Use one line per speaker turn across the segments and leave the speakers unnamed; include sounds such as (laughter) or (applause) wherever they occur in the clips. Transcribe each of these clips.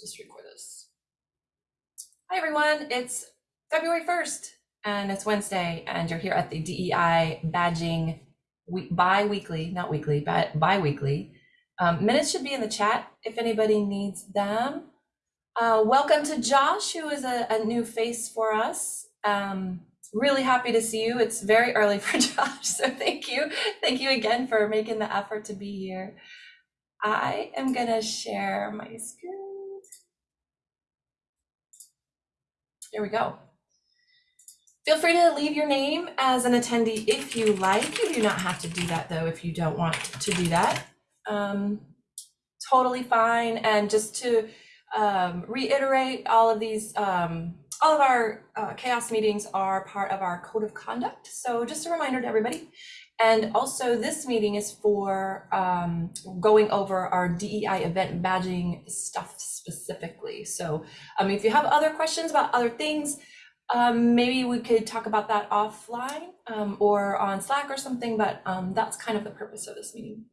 just record this. Hi, everyone. It's February 1st and it's Wednesday, and you're here at the DEI badging week, bi-weekly, not weekly, but bi-weekly. Um, minutes should be in the chat if anybody needs them. Uh, welcome to Josh, who is a, a new face for us. Um, really happy to see you. It's very early for (laughs) Josh, so thank you. Thank you again for making the effort to be here. I am gonna share my screen. Here we go. Feel free to leave your name as an attendee if you like. You do not have to do that though if you don't want to do that. Um, totally fine. And just to um, reiterate, all of these, um, all of our uh, CHAOSS meetings are part of our code of conduct. So just a reminder to everybody. And also this meeting is for um, going over our DEI event badging stuff specifically. So um, if you have other questions about other things, um, maybe we could talk about that offline um, or on Slack or something, but um, that's kind of the purpose of this meeting.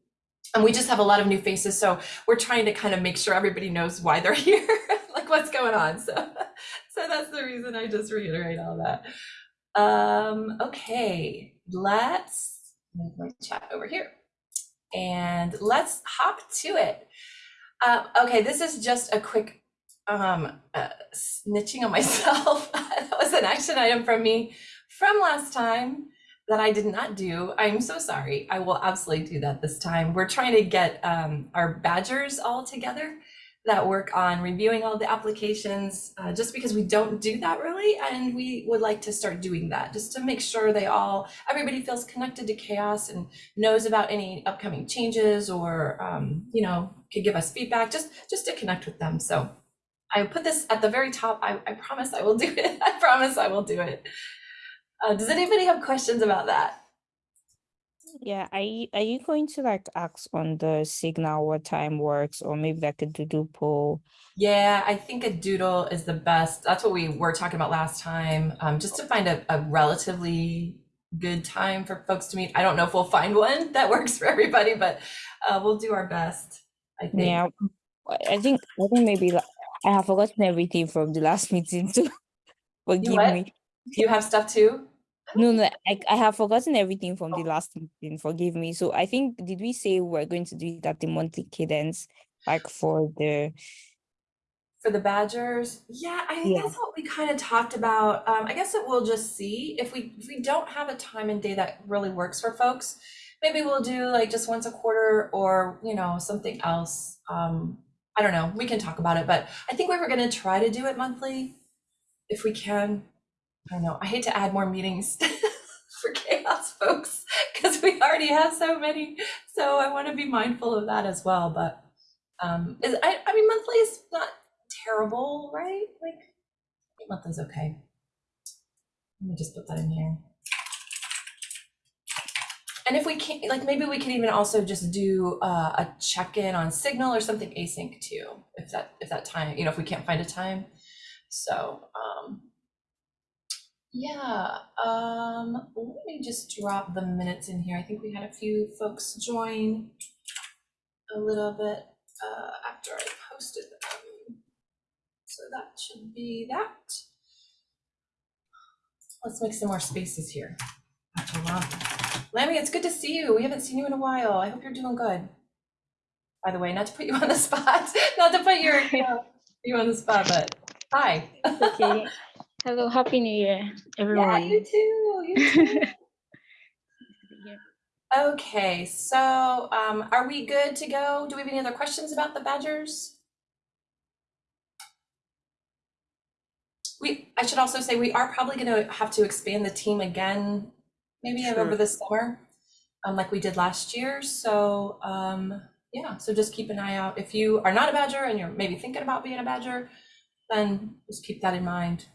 And we just have a lot of new faces, so we're trying to kind of make sure everybody knows why they're (laughs) here, like what's going on. So, (laughs) so that's the reason I just reiterate all that. Um, okay, let's move my chat over here. And let's hop to it. Uh, okay, this is just a quick um, uh, snitching on (laughs) myself. (laughs) that was an action item from me from last time that I did not do. I'm so sorry. I will absolutely do that this time. We're trying to get um, our badgers all together that work on reviewing all the applications uh, just because we don't do that really and we would like to start doing that just to make sure they all everybody feels connected to CHAOSS and knows about any upcoming changes or um, you know could give us feedback just just to connect with them. So i put this at the very top. I, I promise i will do it. (laughs) I promise i will do it. Uh, does anybody have questions about that
Yeah, are you, are you going to like ask on the signal what time works or maybe like a doodle poll?
Yeah, I think a doodle is the best. That's what we were talking about last time, um, just to find a, a relatively good time for folks to meet. I don't know if we'll find one that (laughs) works for everybody, but uh, we'll do our best, I think.
Yeah, I think I think maybe like, I have forgotten everything from the last (laughs) meeting too. Forgive
what?
me.
You have stuff too?
No, no, I, I have forgotten everything from the last meeting. Forgive me. So I think did we say we're going to do it at the monthly cadence, like for the
For the Badgers, yeah, I think
Yeah.
that's what we kind of talked about. Um, I guess that we'll just see if we if we don't have a time and day that really works for folks. Maybe we'll do like just once a quarter or you know something else. Um, I don't know. We can talk about it, but I think we were going to try to do it monthly if we can. I know. I hate to add more meetings (laughs) for CHAOSS, folks, because we already have so many. So I want to be mindful of that as well. But um, is, I, I mean, monthly is not terrible, right? Like, I think monthly's okay. Let me just put that in here. And if we can't, like, maybe we could even also just do uh, a check-in on Signal or something async too, if that if that time, you know, if we can't find a time. So, um, yeah, um, let me just drop the minutes in here. I think we had a few folks join a little bit uh, after I posted them. So that should be that. Let's make some more spaces here. Lammy, it's good to see you. We haven't seen you in a while. I hope you're doing good. By the way, not to put you on the (laughs) spot, not to put your, you, (laughs) know, you on the spot, but hi.
Okay. (laughs) Hello, happy new year, everyone.
Yeah, you too. You (laughs) too. Okay, so um, are we good to go? Do we have any other questions about the Badgers? We, I should also say, we are probably gonna have to expand the team again, maybe over
Sure.
the summer, um, like we did last year. So, um, yeah, so just keep an eye out. If you are not a Badger and you're maybe thinking about being a Badger, then just keep that in mind.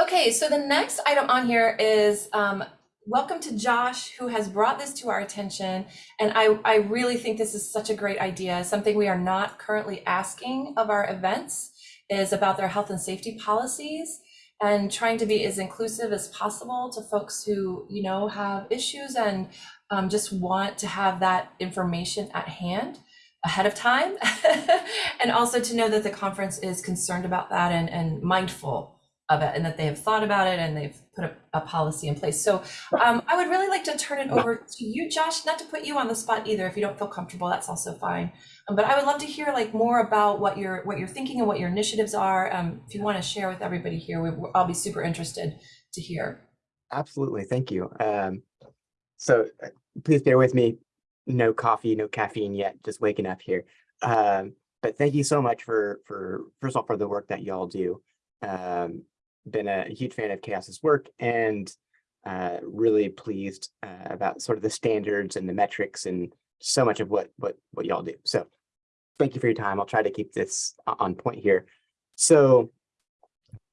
Okay, so the next item on here is um, welcome to Josh, who has brought this to our attention. And I, I really think this is such a great idea. Something we are not currently asking of our events is about their health and safety policies and trying to be as inclusive as possible to folks who, you know, have issues and um, just want to have that information at hand. ahead of time. (laughs) and also to know that the conference is concerned about that and, and mindful of it and that they have thought about it and they've put a, a policy in place. So um, I would really like to turn it over to you, Josh, not to put you on the spot either. If you don't feel comfortable, that's also fine. Um, but I would love to hear like more about what you're what you're thinking and what your initiatives are. Um, if you want to share with everybody here, we, I'll be super interested to hear.
Absolutely, thank you. Um, so uh, please bear with me. No coffee, no caffeine yet. Just waking up here. Um, but thank you so much for for first of all for the work that y'all do. Um, been a huge fan of CHAOSS's work and uh, really pleased uh, about sort of the standards and the metrics and so much of what what what y'all do. So thank you for your time. I'll try to keep this on point here. So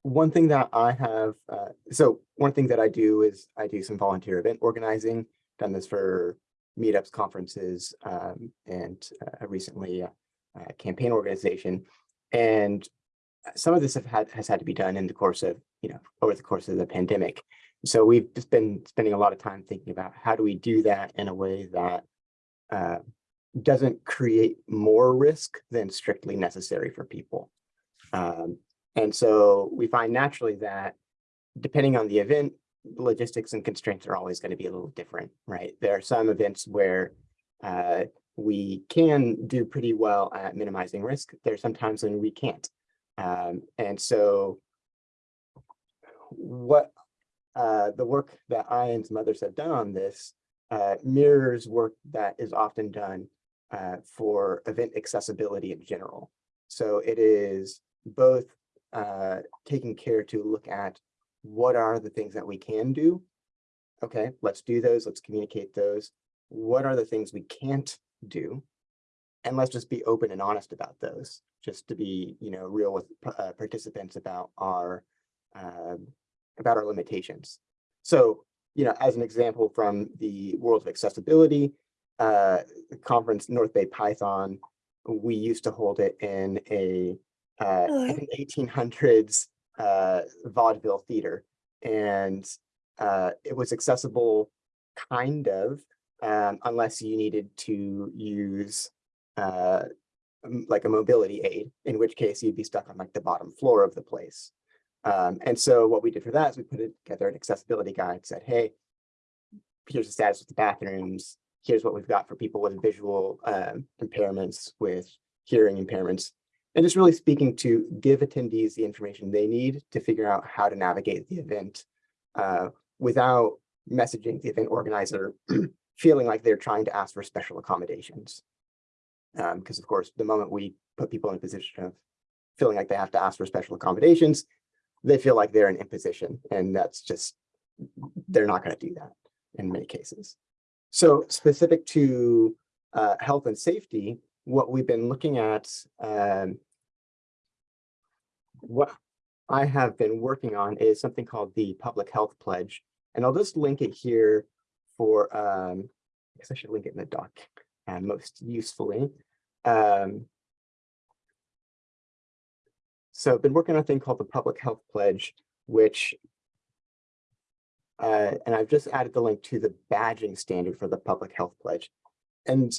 one thing that I have, uh, so one thing that I do is I do some volunteer event organizing. Done this for meetups, conferences, um, and uh, recently a uh, campaign organization. And some of this have had, has had to be done in the course of, you know, over the course of the pandemic. So we've just been spending a lot of time thinking about how do we do that in a way that uh, doesn't create more risk than strictly necessary for people. Um, and so we find naturally that depending on the event, logistics and constraints are always going to be a little different, right? There are some events where uh, we can do pretty well at minimizing risk. There are some times when we can't. Um, and so what uh, the work that I and some others have done on this uh, mirrors work that is often done uh, for event accessibility in general. So it is both uh, taking care to look at what are the things that we can do. Okay, let's do those. Let's communicate those. What are the things we can't do? And let's just be open and honest about those, just to be, you know, real with uh, participants about our um, about our limitations. So, you know, as an example from the world of accessibility, uh, conference North Bay Python, we used to hold it in a uh, I think 1800s uh, vaudeville theater, and uh, it was accessible kind of, um, unless you needed to use uh, like a mobility aid, in which case you'd be stuck on like the bottom floor of the place. Um, and so what we did for that is we put together an accessibility guide, said, hey, here's the status of the bathrooms. Here's what we've got for people with visual um, impairments, with hearing impairments, and just really speaking to give attendees the information they need to figure out how to navigate the event uh, without messaging the event organizer (clears throat) feeling like they're trying to ask for special accommodations. Because of course, the moment we put people in a position of feeling like they have to ask for special accommodations, they feel like they're an imposition, and that's just, they're not going to do that in many cases. So specific to uh, health and safety, what we've been looking at, um, what I have been working on is something called the Public Health Pledge. And I'll just link it here for, um, I guess I should link it in the doc uh, most usefully. Um, so I've been working on a thing called the Public Health Pledge, which uh, and I've just added the link to the badging standard for the Public Health Pledge. And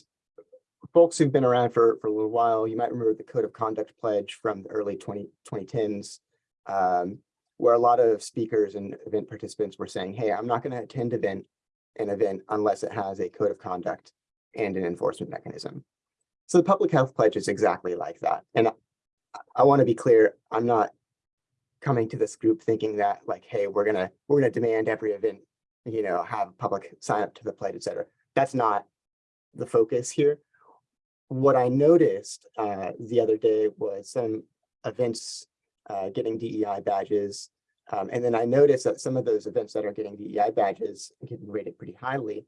folks who've been around for, for a little while, you might remember the Code of Conduct Pledge from the early 20, 2010s, um, where a lot of speakers and event participants were saying, hey, I'm not going to attend event an event unless it has a code of conduct and an enforcement mechanism. So the Public Health Pledge is exactly like that. And I, I want to be clear, I'm not coming to this group thinking that like, hey, we're gonna we're gonna demand every event, you know, have public sign up to the pledge, et cetera. That's not the focus here. What I noticed uh, the other day was some events uh, getting DEI badges. Um, and then I noticed that some of those events that are getting DEI badges, getting rated pretty highly,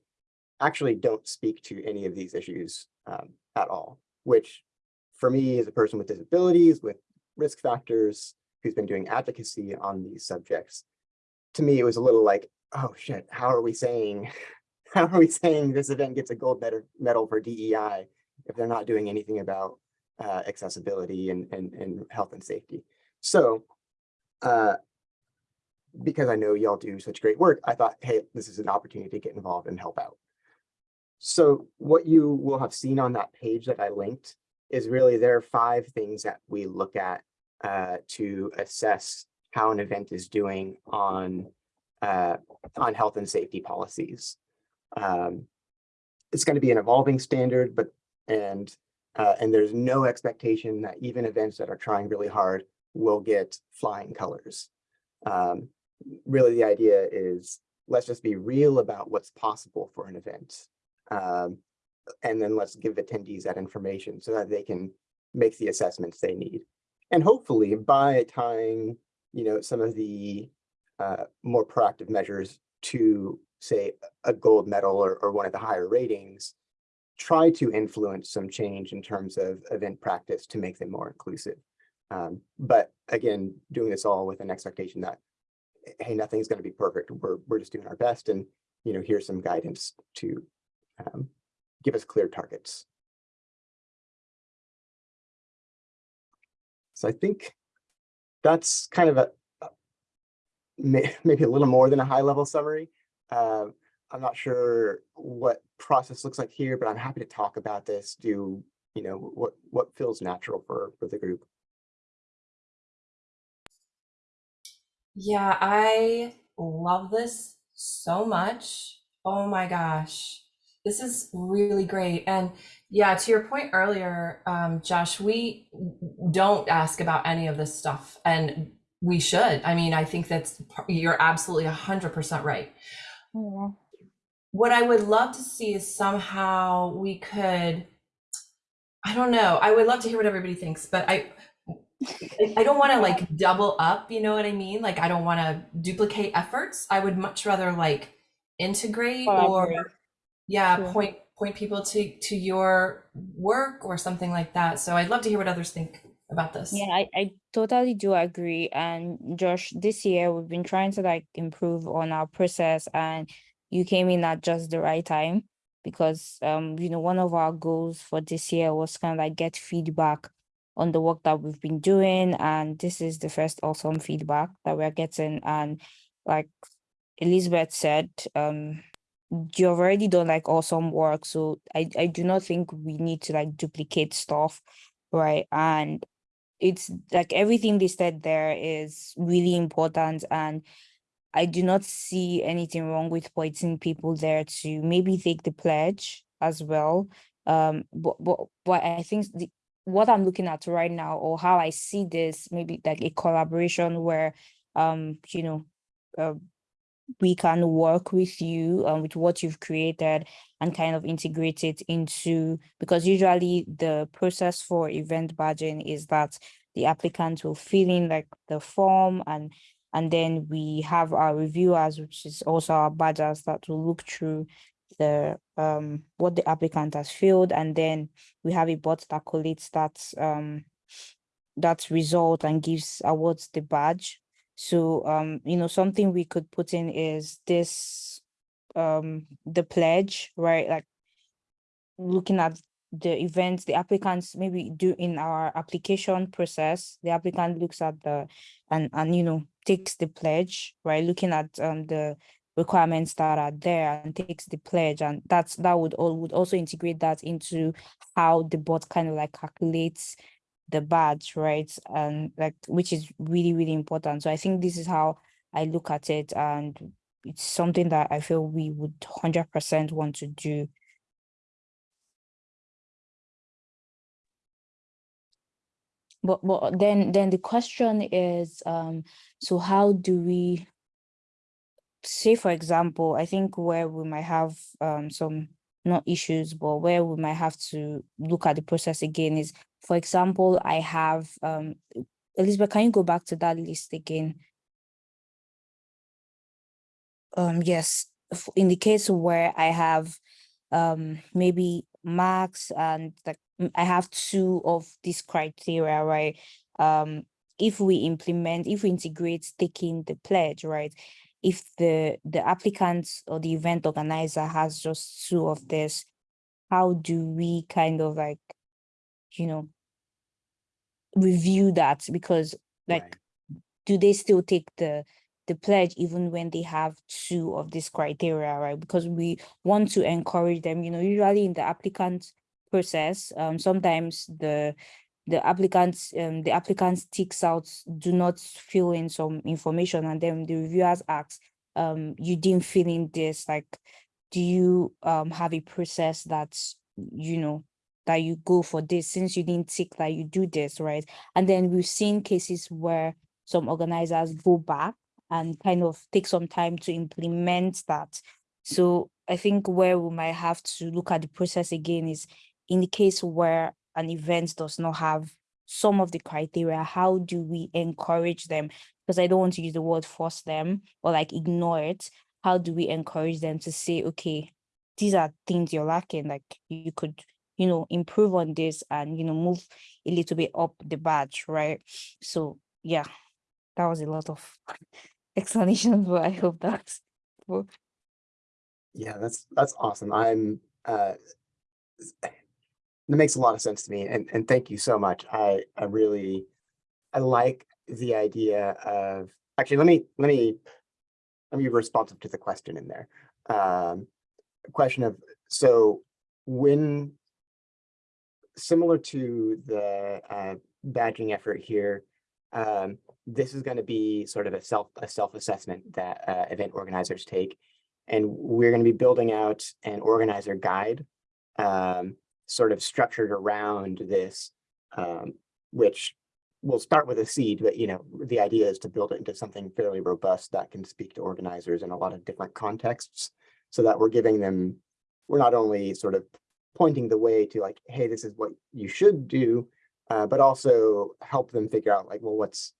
actually don't speak to any of these issues um, at all, which for me as a person with disabilities, with risk factors, who's been doing advocacy on these subjects, to me, it was a little like, oh shit, how are we saying, (laughs) how are we saying this event gets a gold medal, for DEI if they're not doing anything about uh, accessibility and, and, and health and safety? So, uh, because I know y'all do such great work, I thought, hey, this is an opportunity to get involved and help out. So what you will have seen on that page that I linked is really there are five things that we look at uh, to assess how an event is doing on uh, on health and safety policies. Um, it's going to be an evolving standard, but and uh, and there's no expectation that even events that are trying really hard will get flying colors. Um, really, the idea is let's just be real about what's possible for an event. Um, and then let's give attendees that information so that they can make the assessments they need. And hopefully by tying, you know, some of the uh, more proactive measures to say a gold medal or, or one of the higher ratings, try to influence some change in terms of event practice to make them more inclusive. Um, but again, doing this all with an expectation that, hey, nothing's going to be perfect. We're, we're just doing our best. And, you know, here's some guidance to um, give us clear targets. So I think that's kind of a, a- (laughs) maybe a little more than a high level summary. Uh, I'm not sure what process looks like here, but I'm happy to talk about this, do, you know, what, what feels natural for, for the group.
Yeah, I love this so much. Oh my gosh. This is really great. And yeah, to your point earlier, um, Josh, we don't ask about any of this stuff and we should. I mean, I think that's, you're absolutely 100% right.
Yeah.
What I would love to see is somehow we could, I don't know, I would love to hear what everybody thinks, but I, I- don't want to (laughs) like double up, you know what I mean? Like I don't want to duplicate efforts. I would much rather like integrate or yeah, point point people to to your work or something like that. So I'd love to hear what others think about this.
Yeah, I, I totally do agree. And Josh, this year we've been trying to like improve on our process and you came in at just the right time because um, you know, one of our goals for this year was kind of like get feedback on the work that we've been doing. And this is the first awesome feedback that we're getting. And like Elizabeth said, um, you've already done like awesome work. So I, I do not think we need to like duplicate stuff, right? And it's like everything they said there is really important and I do not see anything wrong with pointing people there to maybe take the pledge as well. Um, but but but I think the, what I'm looking at right now, or how I see this, maybe like a collaboration where, um, you know, uh, we can work with you and with what you've created and kind of integrate it into because usually the process for event badging is that the applicant will fill in like the form and and then we have our reviewers which is also our badgers that will look through the um what the applicant has filled. And then we have a bot that collates that um that result and gives awards the badge so, um, you know, something we could put in is this, um, the pledge, right? Like looking at the events, the applicants maybe do in our application process, the applicant looks at the, and, and, you know, takes the pledge, right? Looking at, um, the requirements that are there and takes the pledge and that's, that would all, would also integrate that into how the bot kind of like calculates the badge, right? And like, which is really, really important. So I think this is how I look at it. And it's something that I feel we would 100% want to do. But, but then, then the question is, um, so how do we, say for example, I think where we might have um, some not issues, but where we might have to look at the process again is, for example, I have, um, Elizabeth, can you go back to that list again? Um, yes, in the case where I have um, maybe marks and m- I have two of these criteria, right? Um, if we implement, if we integrate taking the pledge, right? If the the applicant or the event organizer has just two of this, how do we kind of like, you know, review that? Because like
Right.
do they still take the the pledge even when they have two of these criteria, right? Because we want to encourage them, you know, usually in the applicant process, um, sometimes the the applicants um the applicant sticks out do not fill in some information and then the reviewers ask um you didn't fill in this like do you um have a process that you know that you go for this? Since you didn't tick that you do this right? And then we've seen cases where some organizers go back and kind of take some time to implement that. So i think where we might have to look at the process again is in the case where an event does not have some of the criteria how do we encourage them? Because i don't want to use the word force them or like ignore it. How do we encourage them to say okay these are things you're lacking like you could you know improve on this and you know move a little bit up the badge right? So yeah that was a lot of (laughs) explanations but i hope that's
Yeah, that's, that's awesome. I'm, uh, that makes a lot of sense to me and, and thank you so much. I, I really, I like the idea of, actually, let me, let me, let me be responsive to the question in there. Um, question of, so when, similar to the, uh, badging effort here, um, this is going to be sort of a self, a self-assessment that, uh, event organizers take. And we're going to be building out an organizer guide, um, sort of structured around this, um, which will start with a seed, but you know, the idea is to build it into something fairly robust that can speak to organizers in a lot of different contexts so that we're giving them, we're not only sort of pointing the way to like, hey, this is what you should do, uh, but also help them figure out like, well, what's,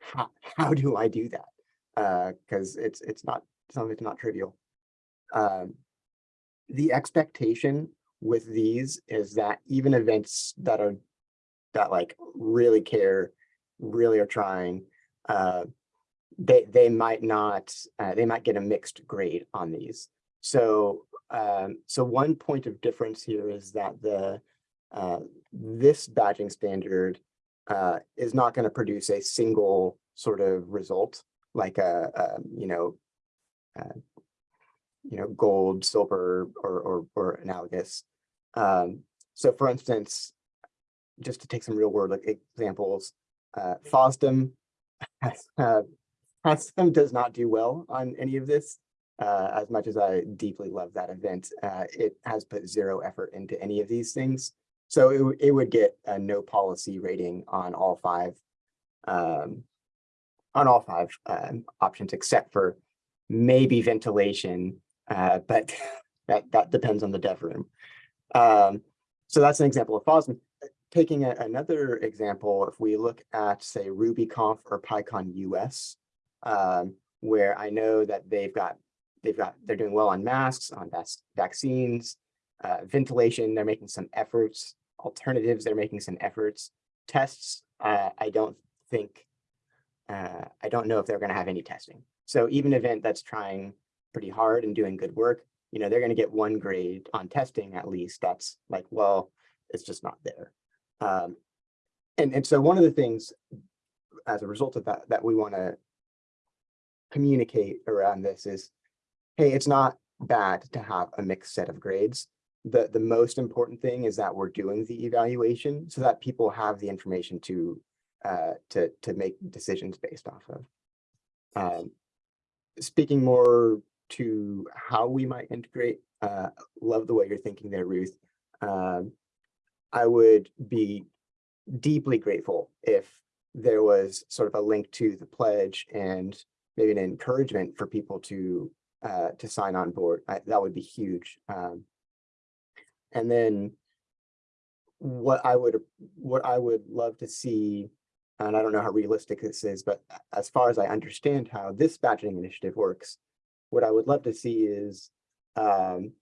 how, how do I do that? Uh, cause it's, it's not, some of it's not trivial. Um, the expectation with these is that even events that are that like really care, really are trying, uh, they they might not uh, they might get a mixed grade on these. So um, so one point of difference here is that the uh, this badging standard uh, is not going to produce a single sort of result like a, a you know uh, you know, gold, silver, or, or, or analogous. Um, so for instance, just to take some real world examples, uh, FOSDEM, uh, FOSDEM does not do well on any of this. Uh, as much as I deeply love that event, uh, it has put zero effort into any of these things. So it, it would get a no policy rating on all five, um, on all five um, options, except for maybe ventilation, uh, but (laughs) that, that depends on the dev room. Um, so that's an example of FOSDEM. Taking a- another example, if we look at, say, RubyConf or PyCon US, um, where I know that they've got, they've got, they're doing well on masks, on vaccines, uh, ventilation, they're making some efforts, alternatives, they're making some efforts. Tests, uh, I don't think, uh, I don't know if they're gonna have any testing. So even event that's trying pretty hard and doing good work, you know, they're gonna get one grade on testing at least. That's like, well, it's just not there. Um, and, and so one of the things as a result of that, that we wanna communicate around this is, hey, it's not bad to have a mixed set of grades. The, the most important thing is that we're doing the evaluation so that people have the information to, uh, to, to make decisions based off of. Um, speaking more to how we might integrate, uh, love the way you're thinking there, Ruth. Um, I would be deeply grateful if there was sort of a link to the pledge and maybe an encouragement for people to uh, to sign on board. I, that would be huge. Um, and then what I would what I would love to see, and I don't know how realistic this is, but as far as I understand how this badging initiative works, what I would love to see is, um,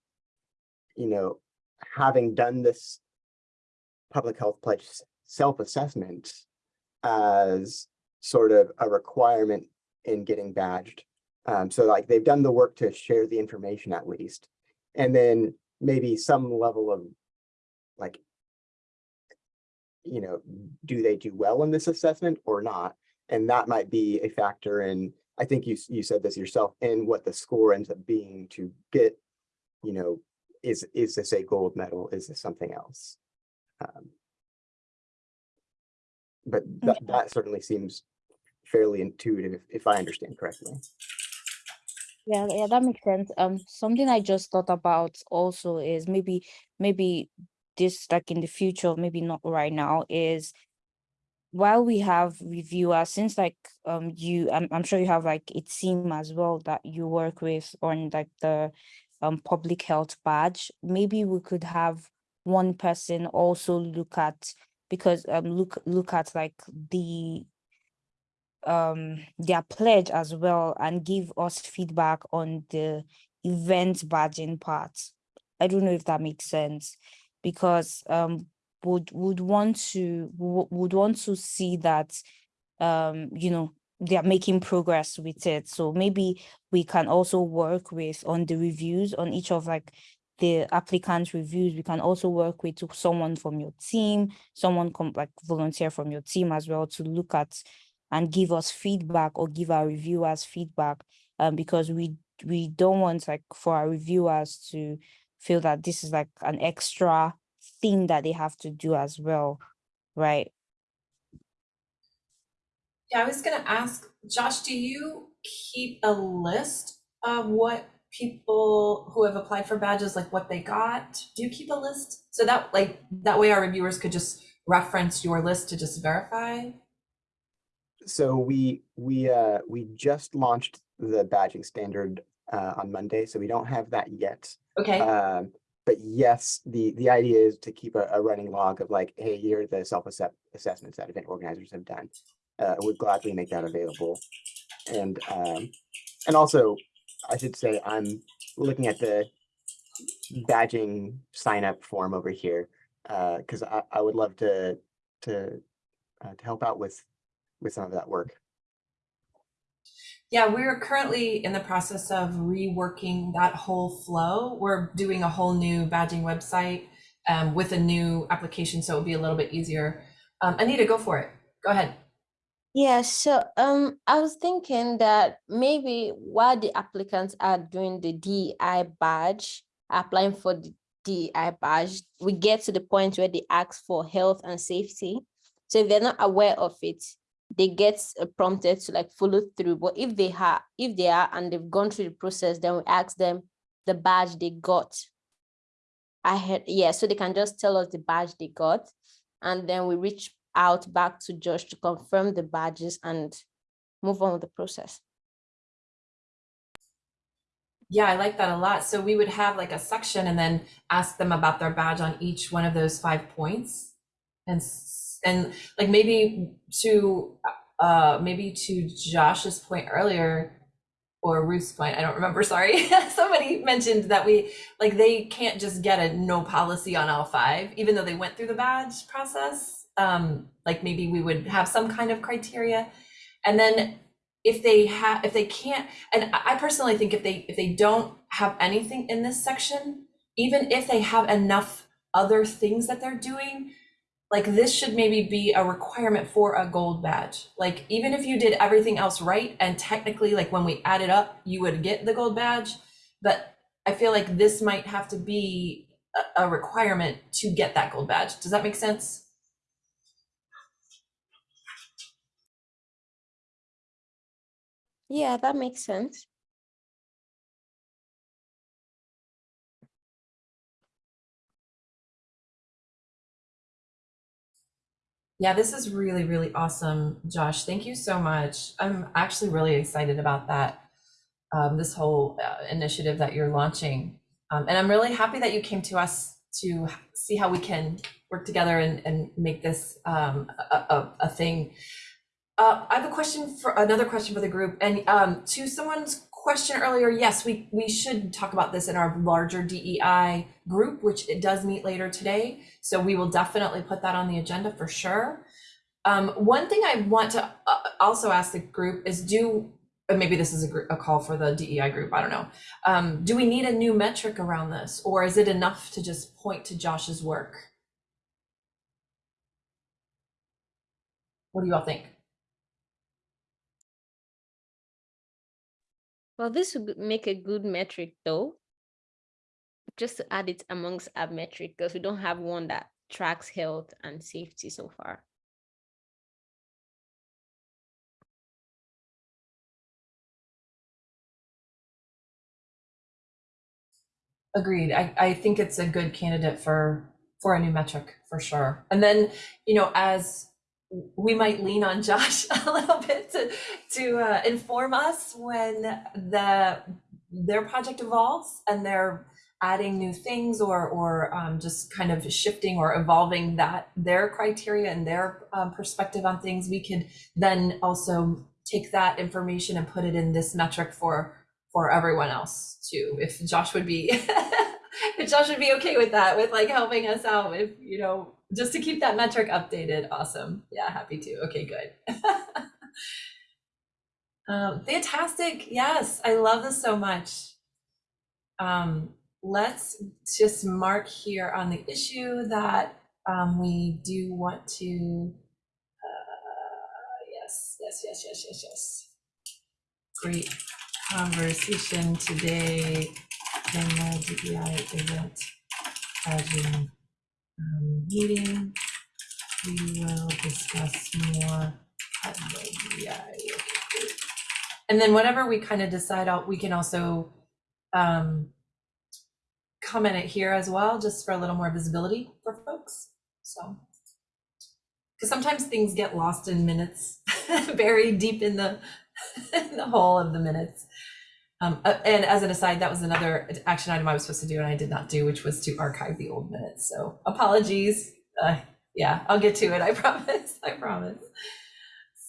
you know, having done this public health pledge self-assessment as sort of a requirement in getting badged. Um, so like they've done the work to share the information at least. And then maybe some level of like, you know, do they do well in this assessment or not? And that might be a factor in I think you, you said this yourself, and what the score ends up being to get, you know, is, is this a gold medal? Is this something else? Um, But that, that certainly seems fairly intuitive, if- if I understand correctly.
Yeah, yeah, that makes sense. Um, something I just thought about also is maybe, maybe this like in the future, maybe not right now, is while we have reviewers, since like um you, I'm I'm sure you have like a team as well that you work with on like the um public health badge, maybe we could have one person also look at because um look look at like the um their pledge as well and give us feedback on the event badging part. I don't know if that makes sense because um would would want to would want to see that um you know they are making progress with it. So maybe we can also work with on the reviews on each of like the applicant reviews. We can also work with to someone from your team, someone come like volunteer from your team as well to look at and give us feedback or give our reviewers feedback um because we we don't want like for our reviewers to feel that this is like an extra thing that they have to do as well right
Yeah, I was gonna ask, Josh, do you keep a list of what people who have applied for badges, like what they got? Do you keep a list? So that like, that way our reviewers could just reference your list to just verify?
So we, we, uh, we just launched the badging standard, uh, on Monday, so we don't have that yet.
Okay,
Um, but yes, the, the idea is to keep a, a running log of like, hey, here are the self-assess assessments that event organizers have done. Uh, would gladly make that available. And, um, and also, I should say, I'm looking at the badging sign up form over here. Uh, cause I, I would love to, to, uh, to help out with, with some of that work.
Yeah, we're currently in the process of reworking that whole flow. We're doing a whole new badging website um, with a new application, so it'll be a little bit easier. Um, Anita, go for it. Go ahead.
Yeah, so um, I was thinking that maybe while the applicants are doing the DEI badge, applying for the DEI badge, we get to the point where they ask for health and safety. So if they're not aware of it, they get uh, prompted to like follow through. But if they have, if they are and they've gone through the process, then we ask them the badge they got. I had, yeah, so they can just tell us the badge they got. And then we reach out back to Josh to confirm the badges and move on with the process.
Yeah, I like that a lot. So we would have like a section and then ask them about their badge on each one of those five points. And, and like maybe to, uh, maybe to Josh's point earlier, or Ruth's point, I don't remember, (laughs) sorry. Somebody mentioned that we, like, they can't just get a no policy on all five, even though they went through the badge process. Um, like maybe we would have some kind of criteria. And then if they have, if they can't, and I personally think if they, if they don't have anything in this section, even if they have enough other things that they're doing, like this should maybe be a requirement for a gold badge. Like even if you did everything else right and technically like when we add it up, you would get the gold badge. But I feel like this might have to be a, requirement to get that gold badge. Does that make sense?
Yeah, that makes sense.
Yeah, this is really, really awesome, Josh. Thank you so much. I'm actually really excited about that, um, this whole uh, initiative that you're launching. Um, and I'm really happy that you came to us to see how we can work together and, and make this um, a, a, a thing. Uh, I have a question for another question for the group, and um, to someone's question earlier, yes, we we should talk about this in our larger DEI group, which it does meet later today. So we will definitely put that on the agenda for sure. Um, one thing I want to uh, also ask the group is do, maybe this is a, gr- a call for the DEI group, I don't know. Um, do we need a new metric around this, or is it enough to just point to Josh's work? What do you all think?
Well, this would make a good metric though. Just to add it amongst our metric, because we don't have one that tracks health and safety so far.
Agreed. I, I think it's a good candidate for, for a new metric, for sure. And then, you know, as we might lean on Josh (laughs) a little bit to, to uh, inform us when the, their project evolves and they're adding new things or, or um, just kind of shifting or evolving that, their criteria and their um, perspective on things, we could then also take that information and put it in this metric for, for everyone else too. If Josh would be, (laughs) if Josh would be okay with that, with like helping us out, if, you know, just to keep that metric updated. Awesome. Yeah, happy to. Okay, good. (laughs) um, fantastic. Yes, I love this so much. Um, let's just mark here on the issue that um, we do want to. Uh, yes, yes, yes, yes, yes, yes. Great conversation today in the DEI event badging um, meeting. We will discuss more. And then whatever we kind of decide out, we can also um, comment it here as well, just for a little more visibility for folks. So, because sometimes things get lost in minutes, (laughs) buried deep in the (laughs) in the whole of the minutes. Um, uh, and as an aside, that was another action item I was supposed to do and I did not do, which was to archive the old minutes. So apologies. Uh, yeah, I'll get to it. I (laughs) promise. I promise.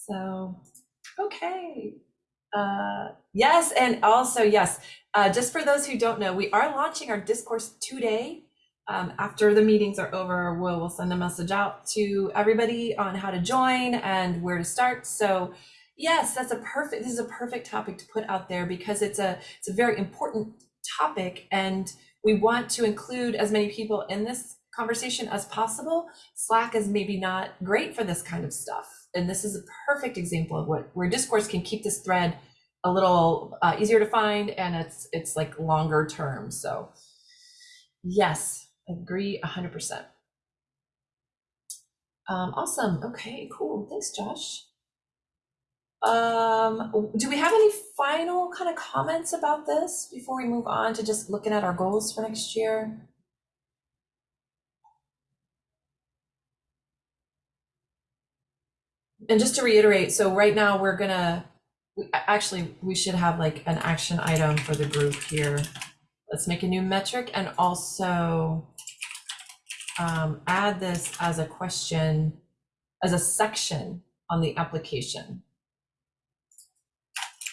So, okay. Uh, yes, and also yes, uh, just for those who don't know, we are launching our discourse today. Um, after the meetings are over, we'll, we'll send a message out to everybody on how to join and where to start. So yes, that's a perfect, this is a perfect topic to put out there because it's a, it's a very important topic and we want to include as many people in this conversation as possible. Slack is maybe not great for this kind of stuff. And this is a perfect example of what where discourse can keep this thread a little uh, easier to find and it's it's like longer term. So yes, agree 100%. Um, awesome. Okay, cool. Thanks, Josh. Um, do we have any final kind of comments about this before we move on to just looking at our goals for next year? And just to reiterate, so right now we're gonna, actually, we should have like an action item for the group here. Let's make a new metric and also um, add this as a question, as a section on the application.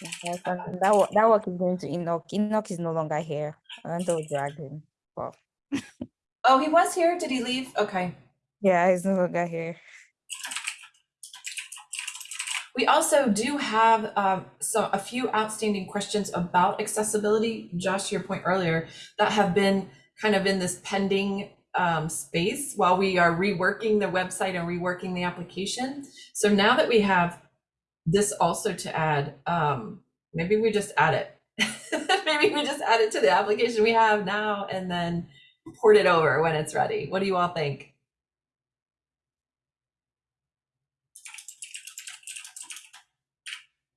Yes, and that work, that work is going to Enoch. Enoch is no longer here. To drag him. But
Oh, he was here. Did he leave? Okay.
yeah, he's no longer here.
We also do have um, so a few outstanding questions about accessibility, Josh, your point earlier, that have been kind of in this pending um, space while we are reworking the website and reworking the application. So now that we have this also to add, um, maybe we just add it. (laughs) maybe we just add it to the application we have now and then port it over when it's ready. What do you all think?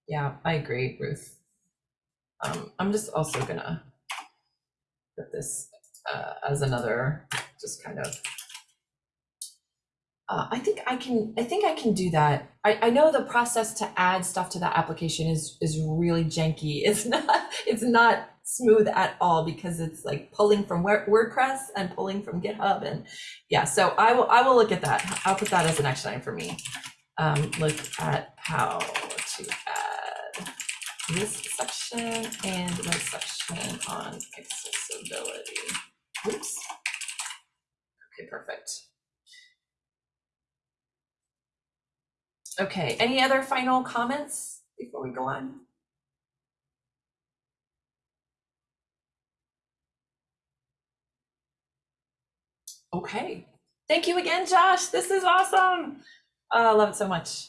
Yeah, I agree, Ruth. Um, I'm just also gonna put this uh, as another, just kind of. Uh, I think I can. I think I can do that. I, I know the process to add stuff to that application is is really janky. (laughs) It's not. It's not smooth at all because it's like pulling from Word- WordPress and pulling from GitHub and yeah. So I will. I will look at that. I'll put that as an action item for me. Um, look at how to add this section and the section on accessibility. Oops. Okay, perfect. Okay, any other final comments before we go on? Okay, thank you again, Josh. This is awesome. Oh, I love it so much.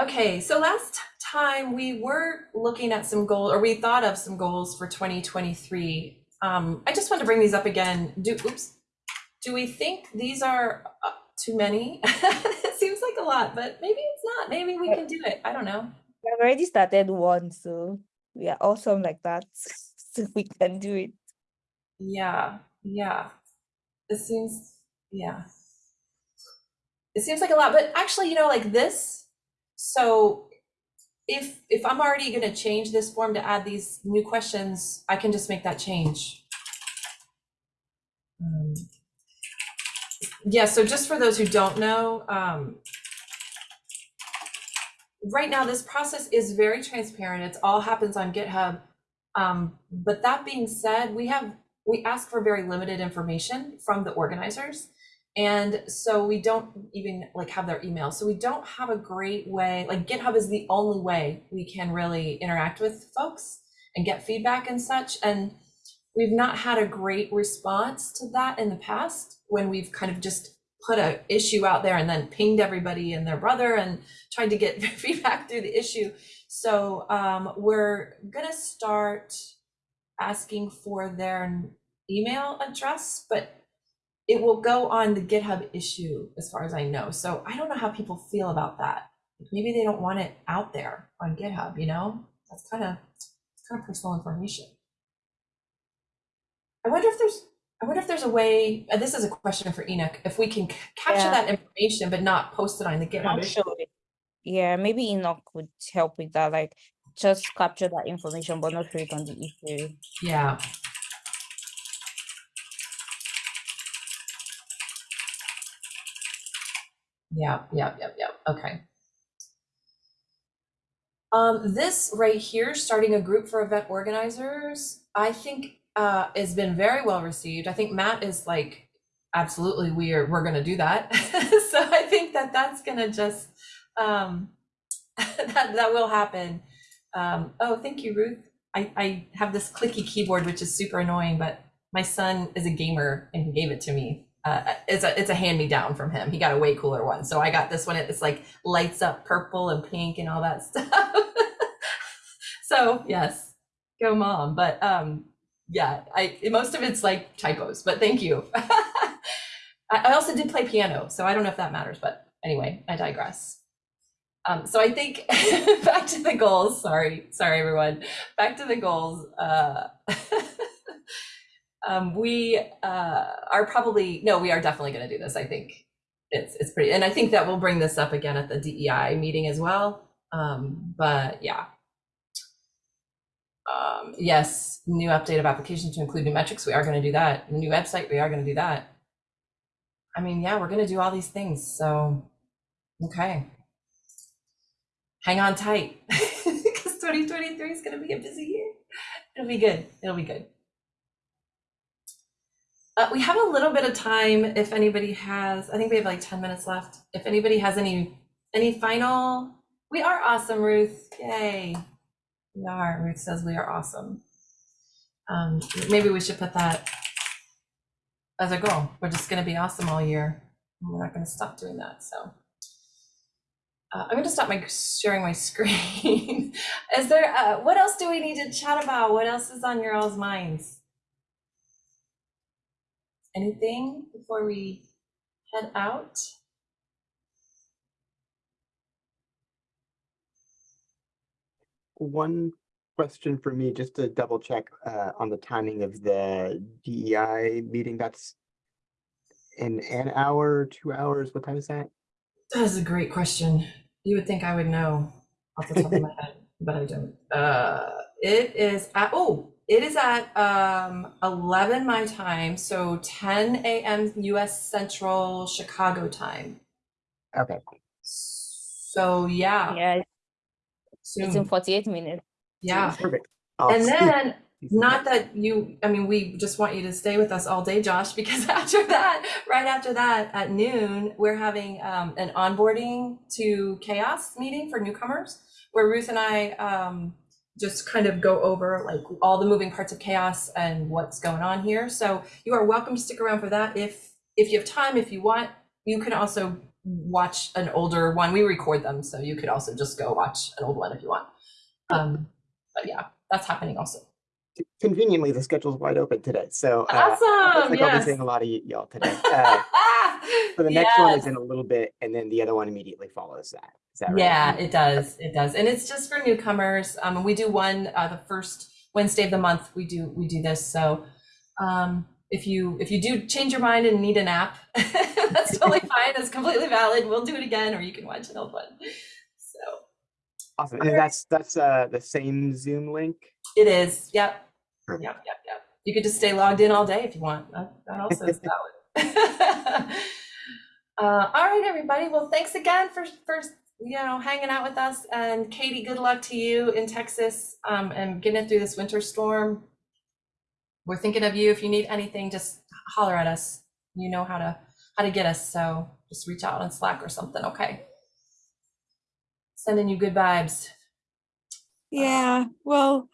Okay, so last time we were looking at some goals, or we thought of some goals for 2023. Um, I just want to bring these up again. Do, oops. Do we think these are uh, too many? (laughs) It seems like a lot, but maybe it's not. Maybe we can do it. I don't know.
We already started one, so we are awesome like that. (laughs) So we can do it.
Yeah, yeah. It seems, yeah. It seems like a lot, but actually, you know, like this. So if if I'm already gonna change this form to add these new questions, I can just make that change. Um, Yeah, so just for those who don't know, um, right now, this process is very transparent. It's all happens on GitHub. Um, but that being said, we have we ask for very limited information from the organizers. And so we don't even like have their email. So we don't have a great way, like GitHub is the only way we can really interact with folks and get feedback and such. And we've not had a great response to that in the past when we've kind of just put a issue out there and then pinged everybody and their brother and tried to get (laughs) feedback through the issue. So um, we're gonna start asking for their email address, but it will go on the GitHub issue as far as I know. So I don't know how people feel about that. Maybe they don't want it out there on GitHub, you know? That's kind of it's kind of personal information. I wonder if there's I wonder if there's a way, uh, this is a question for Enoch, if we can capture
Yeah.
that information but not post it on the GitHub. issue.
Actually, yeah, maybe Enoch would help with that. Like, just capture that information, but not show it on the issue.
Yeah. Yeah, yeah, yeah, yeah, okay. Um, this right here, starting a group for event organizers, I think uh, has been very well received. I think Matt is like, absolutely, we are, we're gonna do that. (laughs) So I think that that's gonna just, um, (laughs) that, that will happen. Um, oh, thank you, Ruth. I, I have this clicky keyboard, which is super annoying, but my son is a gamer and he gave it to me. Uh, it's a it's a hand me down from him. He got a way cooler one, so I got this one. It's like lights up purple and pink and all that (laughs) stuff. so yes, go mom. But um, yeah, I most of it's like typos, but thank you. (laughs) I, also did play piano, so I don't know if that matters, but anyway, I digress. Um, so I think (laughs) back to the goals. Sorry, sorry everyone. Back to the goals. Uh, (laughs) um, we uh, are probably no, we are definitely going to do this. I think it's it's pretty, and I think that we'll bring this up again at the DEI meeting as well. Um, but yeah. Um, yes, new update of application to include new metrics. We are going to do that. New website. We are going to do that. I mean, yeah, we're going to do all these things. So, okay hang on tight (laughs) because 2023 is going to be a busy year. It'll be good. It'll be good. Uh, we have a little bit of time if anybody has, I think we have like 10 minutes left. If anybody has any, any final, we are awesome, Ruth. Yay. We are. Ruth says we are awesome. Um, maybe we should put that as a goal. We're just going to be awesome all year. We're not going to stop doing that. So. Uh, I'm going to stop my sharing my (laughs) screen. is there, uh, what else do we need to chat about? What else is on your all's minds? Anything before we head out?
One question for me, just to double check uh, on the timing of the DEI meeting. That's in an hour, two hours. What time is that?
That is a great question. You would think I would know off the top of my (laughs) head, but I don't. Uh, it is at, oh, it is at um, 11 my time, so 10 a.m. US Central Chicago time.
Okay.
So yeah,
Yeah, it's in 48 minutes.
Yeah.
Perfect. I'll
And then Not that you, I mean, we just want you to stay with us all day, Josh, (laughs) because after that, right after that, at noon, we're having um, an onboarding to CHAOSS meeting for newcomers, where Ruth and I um, just kind of go over like all the moving parts of CHAOSS and what's going on here. So you are welcome to stick around for that if if you have time, if you want. You can also watch an older one. We record them, so you could also just go watch an old one if you want. Um, but yeah, that's happening also.
Conveniently, the schedule's wide open today, so. uh,
Awesome,
like I'll be seeing a lot of y'all today. Uh, (laughs) So the next one is in a little bit, and then the other one immediately follows that. Is that right?
Yeah, it does. It does. And it's just for newcomers. Um, we do one, uh, the first Wednesday of the month, we do, we do this. So, um, if you, if you do change your mind and need an app, (laughs) that's totally (laughs) fine. That's completely valid. We'll do it again, or you can watch an old one. So
Awesome. And that's, that's, uh, the same Zoom link.
it is. Yep.
Perfect.
Yep. Yep. Yep. You could just stay logged in all day if you want. That, that also is (laughs) valid. uh, all right, everybody. Well, thanks again for, for, you know, hanging out with us. And Katie, good luck to you in Texas um, and getting it through this winter storm. We're thinking of you. If you need anything, just holler at us. You know how to how to get us. So just reach out on Slack or something. Okay. Sending you good vibes.
Yeah, well,